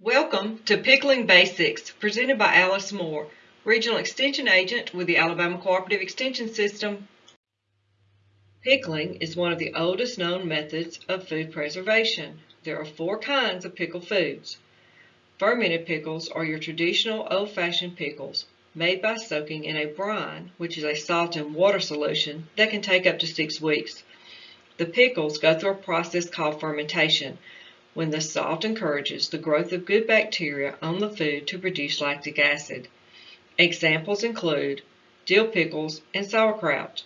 Welcome to Pickling Basics, presented by Alice Moore, Regional Extension Agent with the Alabama Cooperative Extension System. Pickling is one of the oldest known methods of food preservation. There are four kinds of pickle foods. Fermented pickles are your traditional old-fashioned pickles, made by soaking in a brine, which is a salt and water solution that can take up to six weeks. The pickles go through a process called fermentation, when the salt encourages the growth of good bacteria on the food to produce lactic acid. Examples include dill pickles and sauerkraut.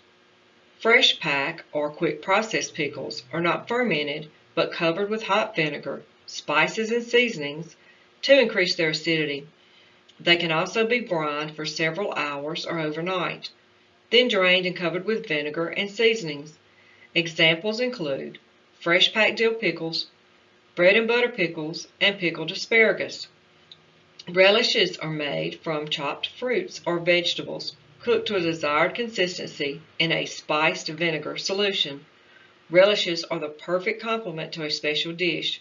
Fresh pack or quick process pickles are not fermented but covered with hot vinegar, spices and seasonings to increase their acidity. They can also be brined for several hours or overnight, then drained and covered with vinegar and seasonings. Examples include fresh packed dill pickles, bread and butter pickles, and pickled asparagus. Relishes are made from chopped fruits or vegetables, cooked to a desired consistency in a spiced vinegar solution. Relishes are the perfect complement to a special dish.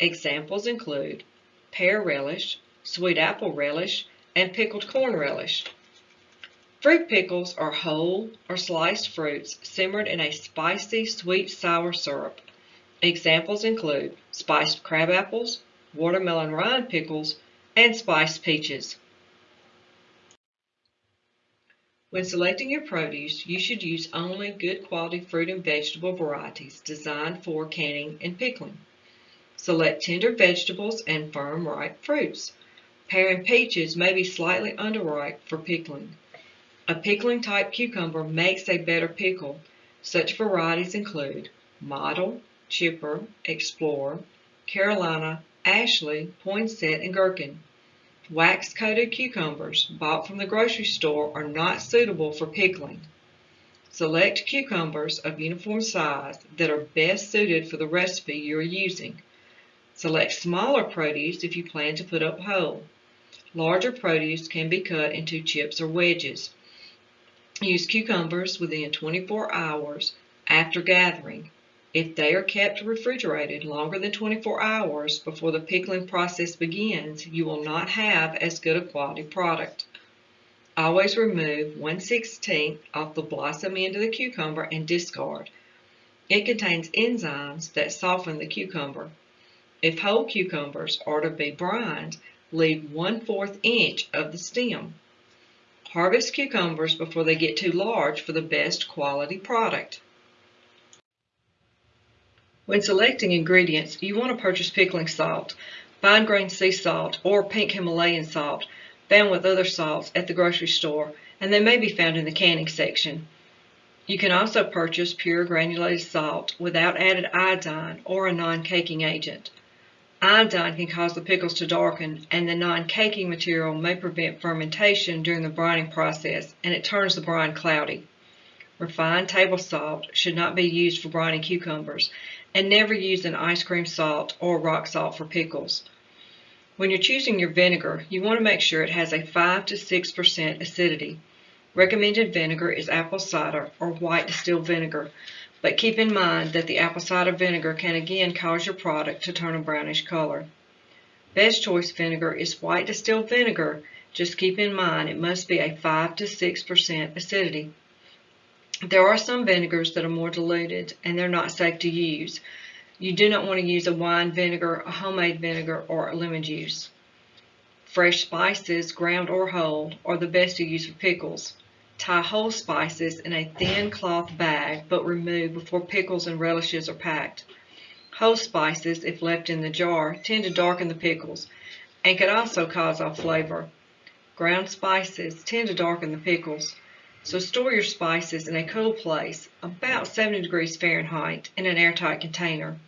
Examples include pear relish, sweet apple relish, and pickled corn relish. Fruit pickles are whole or sliced fruits simmered in a spicy sweet sour syrup. Examples include spiced crab apples, watermelon rind pickles, and spiced peaches. When selecting your produce, you should use only good quality fruit and vegetable varieties designed for canning and pickling. Select tender vegetables and firm ripe fruits. Pear and peaches may be slightly underripe for pickling. A pickling type cucumber makes a better pickle. Such varieties include Model, Chipper, Explorer, Carolina, Ashley, Poinsett, and Gherkin. Wax-coated cucumbers bought from the grocery store are not suitable for pickling. Select cucumbers of uniform size that are best suited for the recipe you are using. Select smaller produce if you plan to put up whole. Larger produce can be cut into chips or wedges. Use cucumbers within 24 hours after gathering if they are kept refrigerated longer than 24 hours before the pickling process begins, you will not have as good a quality product. Always remove 1 16th off the blossom end of the cucumber and discard. It contains enzymes that soften the cucumber. If whole cucumbers are to be brined, leave 1 4th inch of the stem. Harvest cucumbers before they get too large for the best quality product. When selecting ingredients, you want to purchase pickling salt, fine grained sea salt, or pink Himalayan salt found with other salts at the grocery store, and they may be found in the canning section. You can also purchase pure granulated salt without added iodine or a non-caking agent. Iodine can cause the pickles to darken, and the non-caking material may prevent fermentation during the brining process, and it turns the brine cloudy. Refined table salt should not be used for brining cucumbers, and never use an ice cream salt or rock salt for pickles. When you're choosing your vinegar, you want to make sure it has a 5 to 6% acidity. Recommended vinegar is apple cider or white distilled vinegar, but keep in mind that the apple cider vinegar can again cause your product to turn a brownish color. Best choice vinegar is white distilled vinegar, just keep in mind it must be a 5 to 6% acidity. There are some vinegars that are more diluted and they're not safe to use. You do not want to use a wine vinegar, a homemade vinegar, or a lemon juice. Fresh spices, ground or whole, are the best to use for pickles. Tie whole spices in a thin cloth bag, but remove before pickles and relishes are packed. Whole spices, if left in the jar, tend to darken the pickles and can also cause off flavor. Ground spices tend to darken the pickles. So store your spices in a cool place, about 70 degrees Fahrenheit, in an airtight container.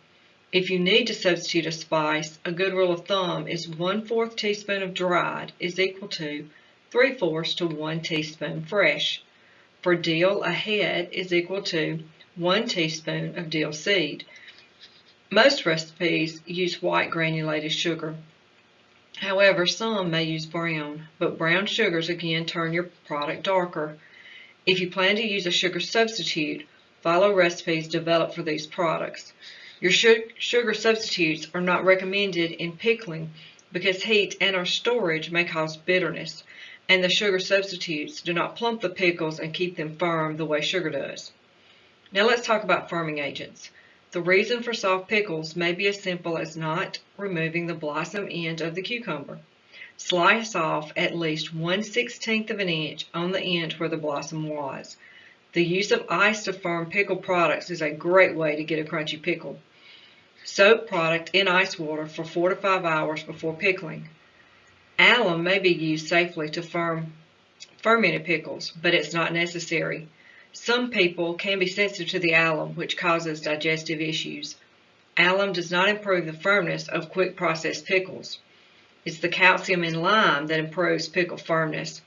If you need to substitute a spice, a good rule of thumb is 1 4th teaspoon of dried is equal to 3 fourths to 1 teaspoon fresh. For dill, a head is equal to 1 teaspoon of dill seed. Most recipes use white granulated sugar. However, some may use brown, but brown sugars again turn your product darker. If you plan to use a sugar substitute, follow recipes developed for these products. Your sugar substitutes are not recommended in pickling because heat and or storage may cause bitterness, and the sugar substitutes do not plump the pickles and keep them firm the way sugar does. Now let's talk about firming agents. The reason for soft pickles may be as simple as not removing the blossom end of the cucumber. Slice off at least 1 16th of an inch on the end where the blossom was. The use of ice to firm pickle products is a great way to get a crunchy pickle. Soak product in ice water for 4 to 5 hours before pickling. Alum may be used safely to firm fermented pickles, but it's not necessary. Some people can be sensitive to the alum, which causes digestive issues. Alum does not improve the firmness of quick processed pickles. It's the calcium in lime that improves pickle firmness.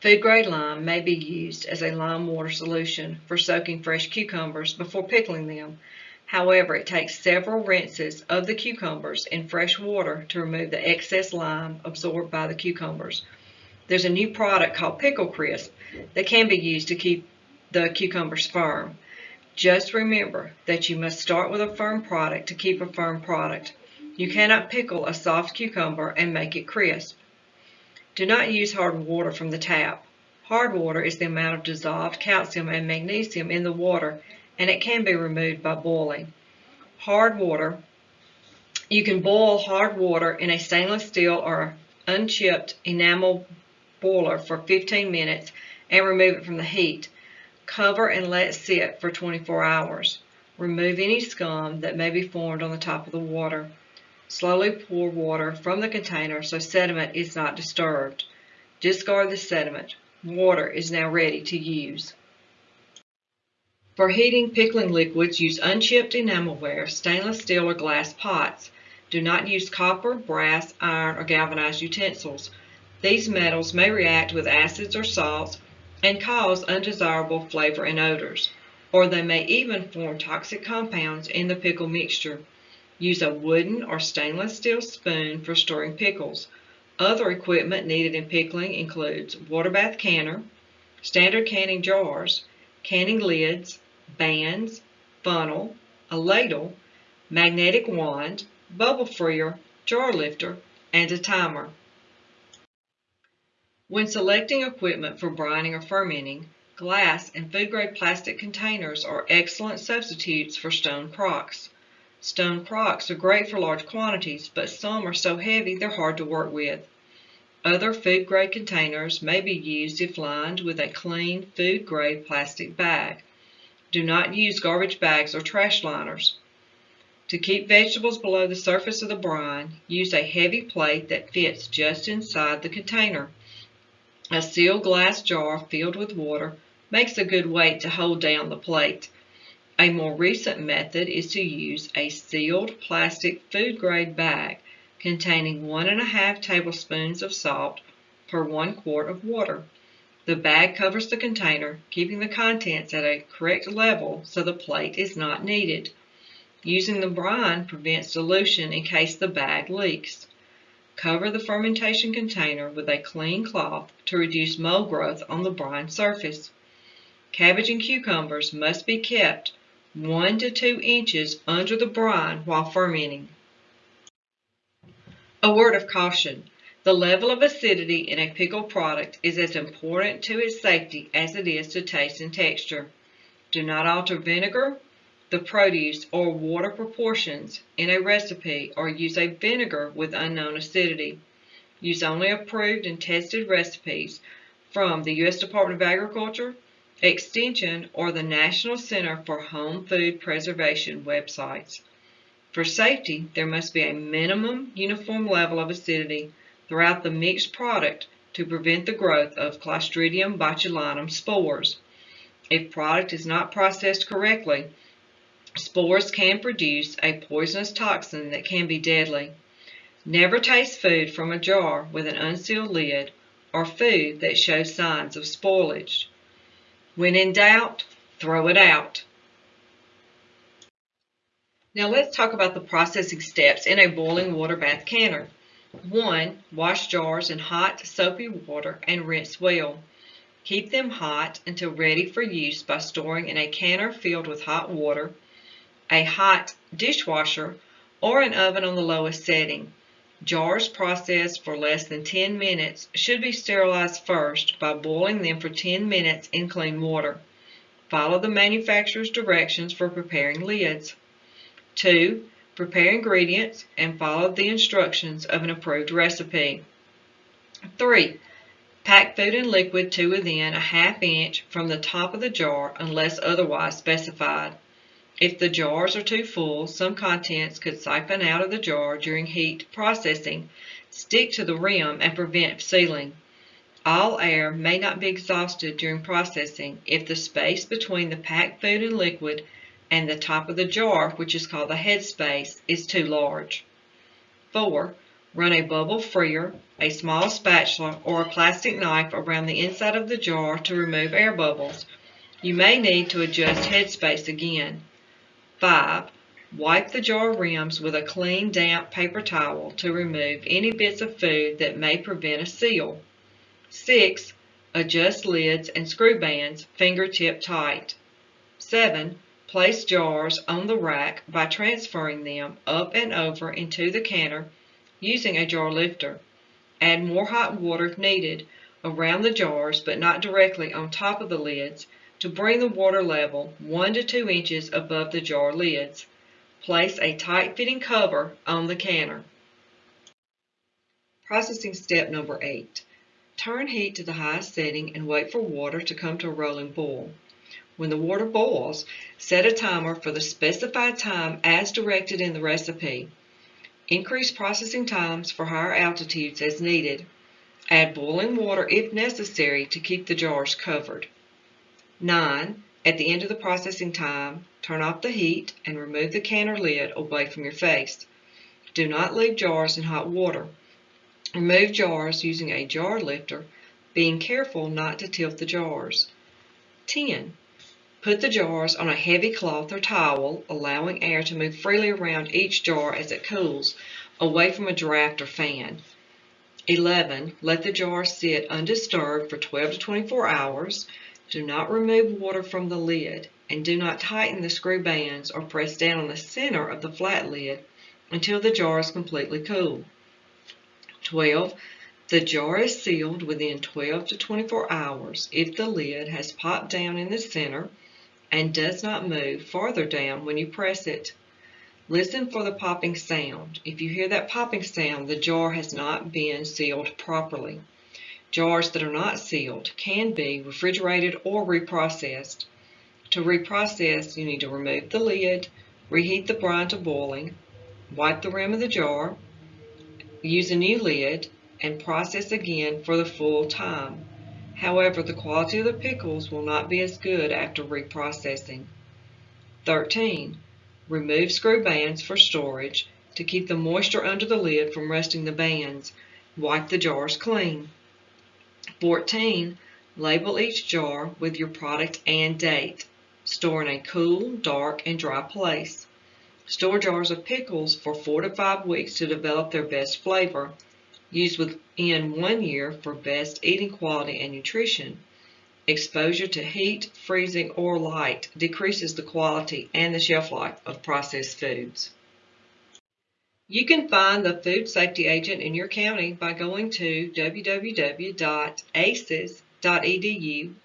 Food grade lime may be used as a lime water solution for soaking fresh cucumbers before pickling them. However, it takes several rinses of the cucumbers in fresh water to remove the excess lime absorbed by the cucumbers. There's a new product called Pickle Crisp that can be used to keep the cucumbers firm. Just remember that you must start with a firm product to keep a firm product. You cannot pickle a soft cucumber and make it crisp. Do not use hard water from the tap. Hard water is the amount of dissolved calcium and magnesium in the water and it can be removed by boiling. Hard water, you can boil hard water in a stainless steel or unchipped enamel boiler for 15 minutes and remove it from the heat. Cover and let it sit for 24 hours. Remove any scum that may be formed on the top of the water. Slowly pour water from the container so sediment is not disturbed. Discard the sediment. Water is now ready to use. For heating pickling liquids, use unchipped enamelware, stainless steel or glass pots. Do not use copper, brass, iron, or galvanized utensils. These metals may react with acids or salts and cause undesirable flavor and odors, or they may even form toxic compounds in the pickle mixture. Use a wooden or stainless steel spoon for storing pickles. Other equipment needed in pickling includes water bath canner, standard canning jars, canning lids, bands, funnel, a ladle, magnetic wand, bubble freer, jar lifter, and a timer. When selecting equipment for brining or fermenting, glass and food-grade plastic containers are excellent substitutes for stone crocks. Stone crocks are great for large quantities, but some are so heavy they're hard to work with. Other food-grade containers may be used if lined with a clean food-grade plastic bag. Do not use garbage bags or trash liners. To keep vegetables below the surface of the brine, use a heavy plate that fits just inside the container. A sealed glass jar filled with water makes a good weight to hold down the plate. A more recent method is to use a sealed plastic food grade bag containing one and a half tablespoons of salt per one quart of water. The bag covers the container, keeping the contents at a correct level so the plate is not needed. Using the brine prevents dilution in case the bag leaks. Cover the fermentation container with a clean cloth to reduce mold growth on the brine surface. Cabbage and cucumbers must be kept 1 to 2 inches under the brine while fermenting. A word of caution. The level of acidity in a pickle product is as important to its safety as it is to taste and texture. Do not alter vinegar, the produce, or water proportions in a recipe or use a vinegar with unknown acidity. Use only approved and tested recipes from the U.S. Department of Agriculture, Extension, or the National Center for Home Food Preservation websites. For safety, there must be a minimum uniform level of acidity throughout the mixed product to prevent the growth of Clostridium botulinum spores. If product is not processed correctly, spores can produce a poisonous toxin that can be deadly. Never taste food from a jar with an unsealed lid or food that shows signs of spoilage. When in doubt, throw it out. Now let's talk about the processing steps in a boiling water bath canner. 1. Wash jars in hot, soapy water and rinse well. Keep them hot until ready for use by storing in a canner filled with hot water, a hot dishwasher, or an oven on the lowest setting. Jars processed for less than 10 minutes should be sterilized first by boiling them for 10 minutes in clean water. Follow the manufacturer's directions for preparing lids. 2. Prepare ingredients and follow the instructions of an approved recipe. 3. Pack food and liquid to within a half inch from the top of the jar unless otherwise specified. If the jars are too full, some contents could siphon out of the jar during heat processing, stick to the rim, and prevent sealing. All air may not be exhausted during processing if the space between the packed food and liquid and the top of the jar, which is called the head space, is too large. 4. Run a bubble freer, a small spatula, or a plastic knife around the inside of the jar to remove air bubbles. You may need to adjust head space again. 5. Wipe the jar rims with a clean, damp paper towel to remove any bits of food that may prevent a seal. 6. Adjust lids and screw bands fingertip tight. 7. Place jars on the rack by transferring them up and over into the canner using a jar lifter. Add more hot water if needed around the jars but not directly on top of the lids to bring the water level 1 to 2 inches above the jar lids. Place a tight-fitting cover on the canner. Processing step number 8. Turn heat to the highest setting and wait for water to come to a rolling boil. When the water boils, set a timer for the specified time as directed in the recipe. Increase processing times for higher altitudes as needed. Add boiling water if necessary to keep the jars covered. 9. At the end of the processing time, turn off the heat and remove the canner lid away from your face. Do not leave jars in hot water. Remove jars using a jar lifter, being careful not to tilt the jars. 10. Put the jars on a heavy cloth or towel, allowing air to move freely around each jar as it cools, away from a draft or fan. 11. Let the jar sit undisturbed for 12 to 24 hours. Do not remove water from the lid and do not tighten the screw bands or press down on the center of the flat lid until the jar is completely cool. 12. The jar is sealed within 12 to 24 hours if the lid has popped down in the center and does not move farther down when you press it. Listen for the popping sound. If you hear that popping sound, the jar has not been sealed properly. Jars that are not sealed can be refrigerated or reprocessed. To reprocess, you need to remove the lid, reheat the brine to boiling, wipe the rim of the jar, use a new lid, and process again for the full time. However, the quality of the pickles will not be as good after reprocessing. 13. Remove screw bands for storage to keep the moisture under the lid from rusting the bands. Wipe the jars clean. 14. Label each jar with your product and date. Store in a cool, dark, and dry place. Store jars of pickles for 4 to 5 weeks to develop their best flavor. Use within one year for best eating quality and nutrition. Exposure to heat, freezing, or light decreases the quality and the shelf life of processed foods. You can find the food safety agent in your county by going to www.aces.edu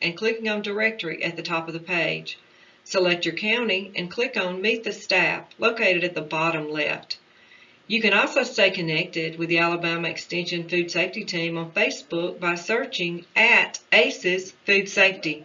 and clicking on Directory at the top of the page. Select your county and click on Meet the Staff located at the bottom left. You can also stay connected with the Alabama Extension Food Safety Team on Facebook by searching at ACES Food Safety.